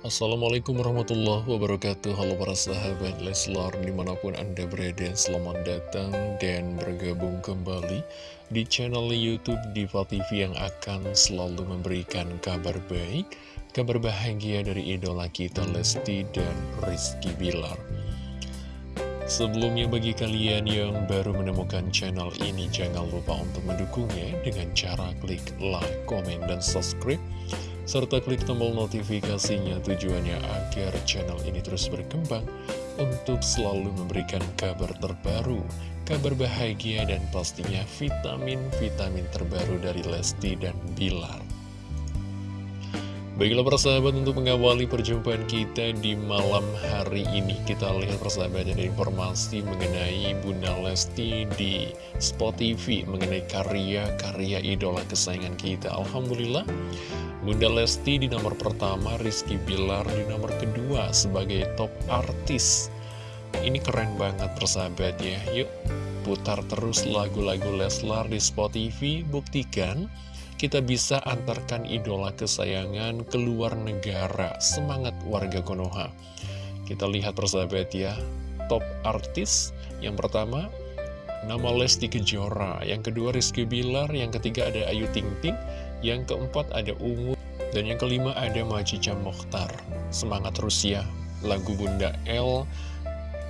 Assalamualaikum warahmatullahi wabarakatuh. Halo para sahabat Leslar di mana pun anda berada Selamat datang dan bergabung kembali di channel Youtube Diva TV Yang akan selalu memberikan kabar baik Kabar bahagia dari idola kita Lesti dan Rizky Bilar. Sebelumnya bagi kalian yang baru menemukan channel ini Jangan lupa untuk mendukungnya dengan cara klik like, komen, dan subscribe serta klik tombol notifikasinya tujuannya agar channel ini terus berkembang untuk selalu memberikan kabar terbaru, kabar bahagia dan pastinya vitamin-vitamin terbaru dari Lesti dan Bilar. Baiklah persahabat untuk mengawali perjumpaan kita di malam hari ini Kita lihat persahabat ada informasi mengenai Bunda Lesti di Spot TV Mengenai karya-karya idola kesayangan kita Alhamdulillah Bunda Lesti di nomor pertama, Rizky Bilar di nomor kedua sebagai top artis. Ini keren banget persahabat ya. Yuk putar terus lagu-lagu Leslar di Spotify, buktikan kita bisa antarkan idola kesayangan ke luar negara. Semangat warga Konoha. Kita lihat persahabat ya, top artis yang pertama nama Lesti Kejora, yang kedua Rizky Bilar, yang ketiga ada Ayu Ting Ting, yang keempat ada Ungu, dan yang kelima ada Majica Mokhtar. Semangat Rusia, lagu Bunda L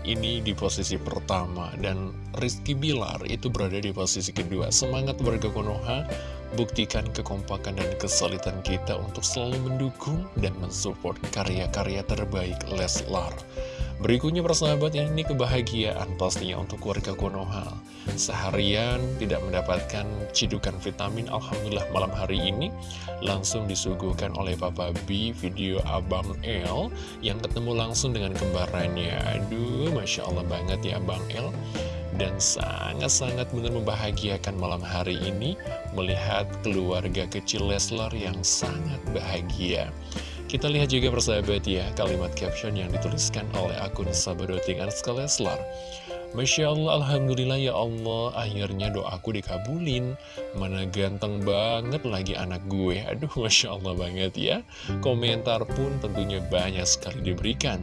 ini di posisi pertama, dan Rizky Bilar itu berada di posisi kedua. Semangat warga Konoha, buktikan kekompakan dan kesulitan kita untuk selalu mendukung dan mensupport karya-karya terbaik Leslar. Berikutnya persahabat ini kebahagiaan pastinya untuk keluarga Konoha. Seharian tidak mendapatkan cidukan vitamin Alhamdulillah malam hari ini. Langsung disuguhkan oleh Papa B video Abang L Yang ketemu langsung dengan kembarannya. Aduh Masya Allah banget ya Abang L dan sangat-sangat benar membahagiakan malam hari ini melihat keluarga kecil Leslar yang sangat bahagia. Kita lihat juga persahabat ya, kalimat caption yang dituliskan oleh akun Sabadoting Anska Leslar. Masya Allah, Alhamdulillah ya Allah, akhirnya doaku dikabulin. Mana ganteng banget lagi anak gue. Aduh, Masya Allah banget ya. Komentar pun tentunya banyak sekali diberikan.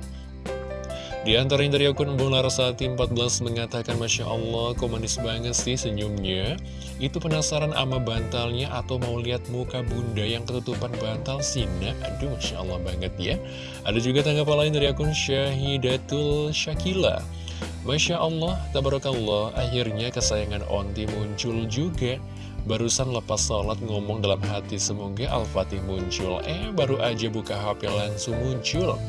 Di antara yang dari akun Bung Larasati 14 mengatakan Masya Allah kok manis banget sih senyumnya. Itu penasaran ama bantalnya atau mau lihat muka bunda yang ketutupan bantal Sina? Aduh Masya Allah banget ya. Ada juga tanggapan lain dari akun Syahidatul Syakila Masya Allah, tabarakallah, akhirnya kesayangan Onti muncul juga Barusan lepas sholat ngomong dalam hati semoga Al-Fatih muncul. Eh baru aja buka HP langsung muncul.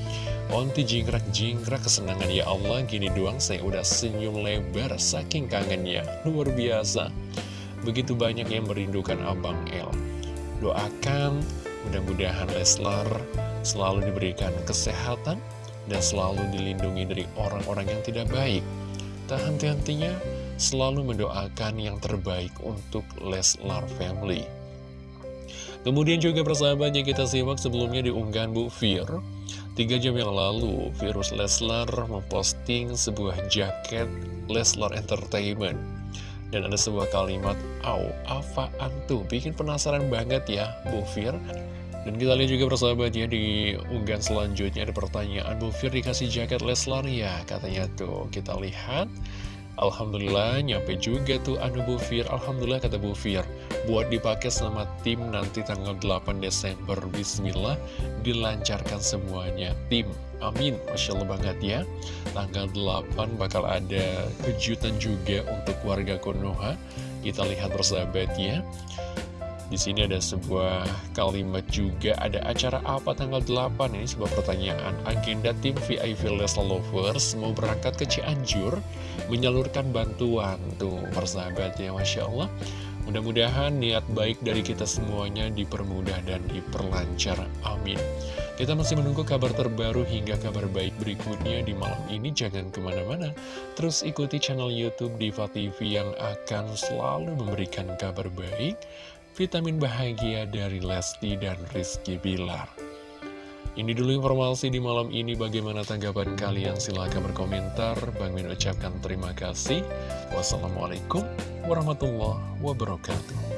Onti jingkrak-jingkrak kesenangan ya Allah Gini doang saya udah senyum lebar Saking kangennya. Luar biasa. Begitu banyak yang merindukan Abang El. Doakan mudah-mudahan Leslar selalu diberikan kesehatan Dan selalu dilindungi dari orang-orang yang tidak baik. Tak henti-hentinya selalu mendoakan yang terbaik untuk Leslar Family Kemudian juga persahabatnya kita simak sebelumnya diunggahan Bu Fir Tiga jam yang lalu, Virus Leslar memposting sebuah jaket Leslar Entertainment. Dan ada sebuah kalimat, Au, apaan tuh? Bikin penasaran banget ya, Bu Fir. Dan kita lihat juga persahabat ya, di unggahan selanjutnya ada pertanyaan, Bu Fir dikasih jaket Leslar ya? Katanya tuh, kita lihat. Alhamdulillah nyampe juga tuh anu Bu Fir. Alhamdulillah kata Bu Fir. Buat dipakai sama tim nanti tanggal 8 Desember. Bismillah Dilancarkan semuanya. Tim Amin. Masya Allah banget ya. Tanggal 8 bakal ada kejutan juga untuk warga Konoha. Kita lihat bersahabat ya di sini ada sebuah kalimat juga, ada acara apa tanggal 8? Ini sebuah pertanyaan. Agenda tim VIP Leslar Lovers mau berangkat ke Cianjur, menyalurkan bantuan. Tuh, persahabat ya, Masya Allah. Mudah-mudahan niat baik dari kita semuanya dipermudah dan diperlancar. Amin. Kita masih menunggu kabar terbaru hingga kabar baik berikutnya di malam ini. Jangan ke mana-mana. Terus ikuti channel Youtube Diva TV yang akan selalu memberikan kabar baik vitamin bahagia dari Lesti dan Rizky Bilar. Ini dulu informasi di malam ini, bagaimana tanggapan kalian? Silahkan berkomentar. Bang Min ucapkan terima kasih. Wassalamualaikum warahmatullahi wabarakatuh.